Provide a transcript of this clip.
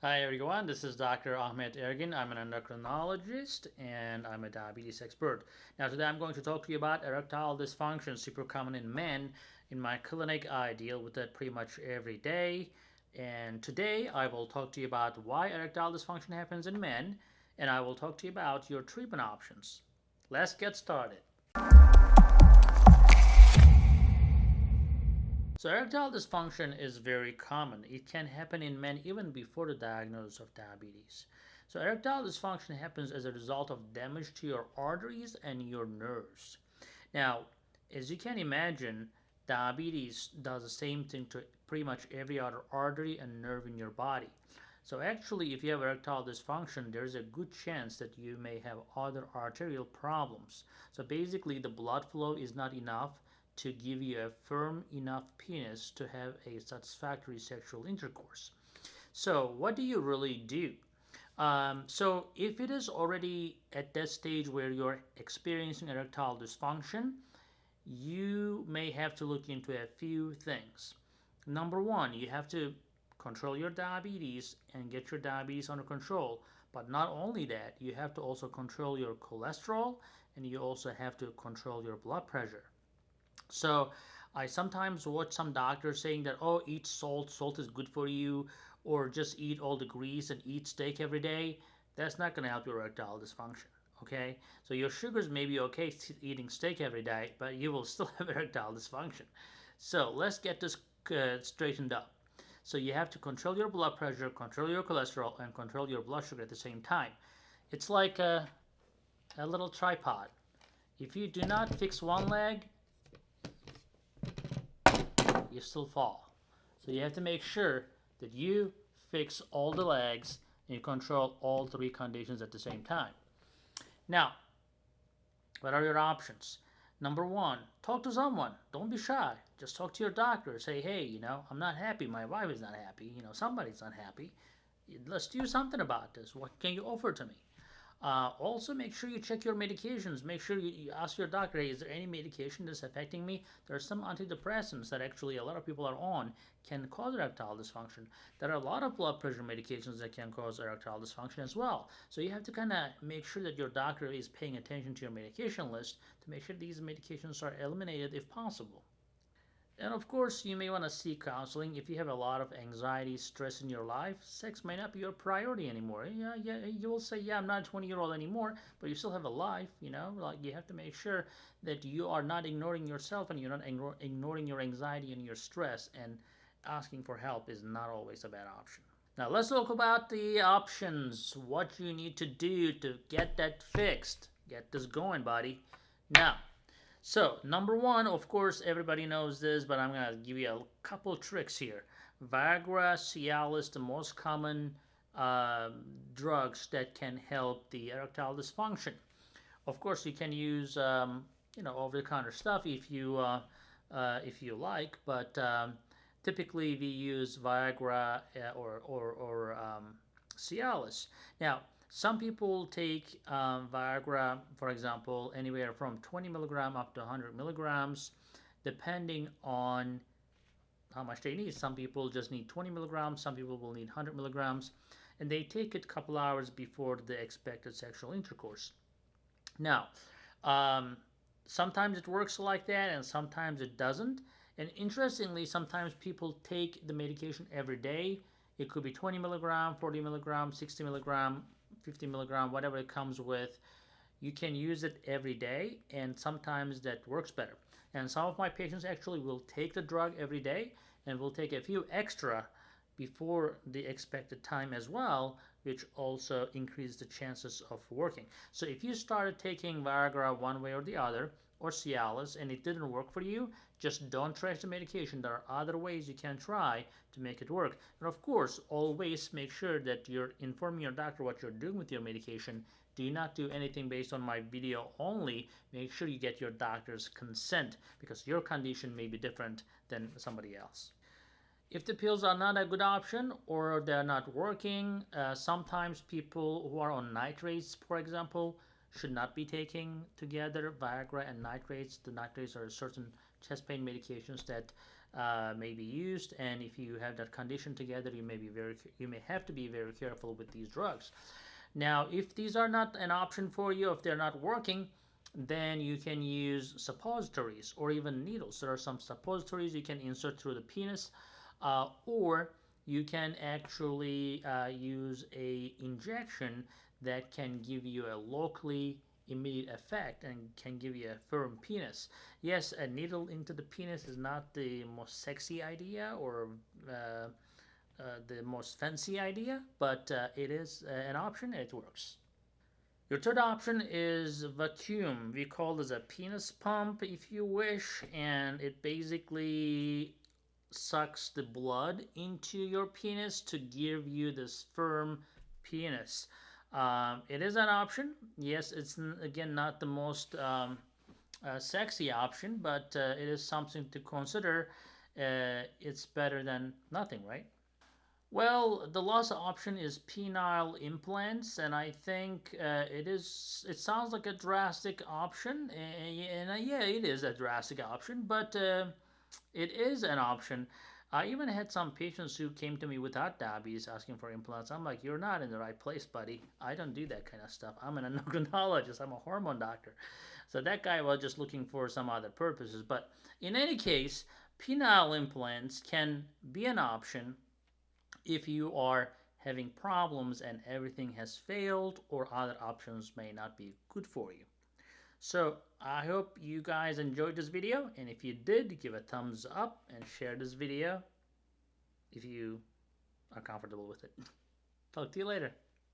Hi everyone, this is Dr. Ahmet Ergin. I'm an endocrinologist and I'm a diabetes expert. Now today I'm going to talk to you about erectile dysfunction, super common in men. In my clinic I deal with it pretty much every day. And today I will talk to you about why erectile dysfunction happens in men and I will talk to you about your treatment options. Let's get started. So erectile dysfunction is very common. It can happen in men even before the diagnosis of diabetes. So erectile dysfunction happens as a result of damage to your arteries and your nerves. Now, as you can imagine, diabetes does the same thing to pretty much every other artery and nerve in your body. So actually, if you have erectile dysfunction, there's a good chance that you may have other arterial problems. So basically, the blood flow is not enough to give you a firm enough penis to have a satisfactory sexual intercourse. So what do you really do? Um, so if it is already at that stage where you're experiencing erectile dysfunction, you may have to look into a few things. Number one, you have to control your diabetes and get your diabetes under control. But not only that, you have to also control your cholesterol and you also have to control your blood pressure. So I sometimes watch some doctors saying that, oh, eat salt, salt is good for you, or just eat all the grease and eat steak every day. That's not going to help your erectile dysfunction. Okay, so your sugars may be okay eating steak every day, but you will still have erectile dysfunction. So let's get this uh, straightened up. So you have to control your blood pressure, control your cholesterol, and control your blood sugar at the same time. It's like a, a little tripod. If you do not fix one leg, you still fall. So you have to make sure that you fix all the legs and you control all three conditions at the same time. Now, what are your options? Number one, talk to someone. Don't be shy. Just talk to your doctor. Say, hey, you know, I'm not happy. My wife is not happy. You know, somebody's not happy. Let's do something about this. What can you offer to me? Uh, also, make sure you check your medications. Make sure you, you, ask your doctor, hey, is there any medication that's affecting me? There are some antidepressants that actually a lot of people are on can cause erectile dysfunction. There are a lot of blood pressure medications that can cause erectile dysfunction as well. So you have to kind of make sure that your doctor is paying attention to your medication list to make sure these medications are eliminated if possible. And of course, you may want to seek counseling if you have a lot of anxiety, stress in your life. Sex may not be your priority anymore. Yeah, yeah, you will say, yeah, I'm not a 20 year old anymore, but you still have a life. You know, like you have to make sure that you are not ignoring yourself and you're not ignoring your anxiety and your stress. And asking for help is not always a bad option. Now let's talk about the options. What you need to do to get that fixed. Get this going, buddy. Now, so number one, of course, everybody knows this, but I'm gonna give you a couple tricks here. Viagra, Cialis, the most common uh, drugs that can help the erectile dysfunction. Of course, you can use um, you know over-the-counter stuff if you uh, uh, if you like, but um, typically we use Viagra uh, or or, or um, Cialis. Now some people take um, Viagra, for example, anywhere from 20 milligram up to 100 milligrams, depending on how much they need. Some people just need 20 milligrams, some people will need 100 milligrams, and they take it a couple hours before the expected sexual intercourse. Now, um, sometimes it works like that, and sometimes it doesn't. And interestingly, sometimes people take the medication every day. It could be 20 milligram, 40 milligram, 60 milligram, 50 milligram, whatever it comes with, you can use it every day and sometimes that works better. And some of my patients actually will take the drug every day and will take a few extra before the expected time as well, which also increases the chances of working. So if you started taking Viagra one way or the other, or Cialis, and it didn't work for you, just don't trash the medication. There are other ways you can try to make it work. And of course, always make sure that you're informing your doctor what you're doing with your medication. Do not do anything based on my video only. Make sure you get your doctor's consent because your condition may be different than somebody else. If the pills are not a good option or they're not working, uh, sometimes people who are on nitrates, for example, should not be taking together Viagra and nitrates. The nitrates are certain chest pain medications that uh, may be used, and if you have that condition together, you may be very you may have to be very careful with these drugs. Now, if these are not an option for you, if they're not working, then you can use suppositories or even needles. There are some suppositories you can insert through the penis, uh, or you can actually uh, use a injection that can give you a locally immediate effect and can give you a firm penis. Yes, a needle into the penis is not the most sexy idea or uh, uh, the most fancy idea, but uh, it is uh, an option and it works. Your third option is vacuum. We call this a penis pump if you wish, and it basically sucks the blood into your penis to give you this firm penis. Um, it is an option. Yes, it's again not the most um, uh, sexy option, but uh, it is something to consider. Uh, it's better than nothing, right? Well, the last option is penile implants, and I think uh, it is. It sounds like a drastic option, and, and uh, yeah, it is a drastic option, but uh, it is an option. I even had some patients who came to me without diabetes asking for implants. I'm like, you're not in the right place, buddy. I don't do that kind of stuff. I'm an endocrinologist. I'm a hormone doctor. So that guy was just looking for some other purposes. But in any case, penile implants can be an option if you are having problems and everything has failed or other options may not be good for you. So I hope you guys enjoyed this video and if you did give a thumbs up and share this video if you are comfortable with it. Talk to you later.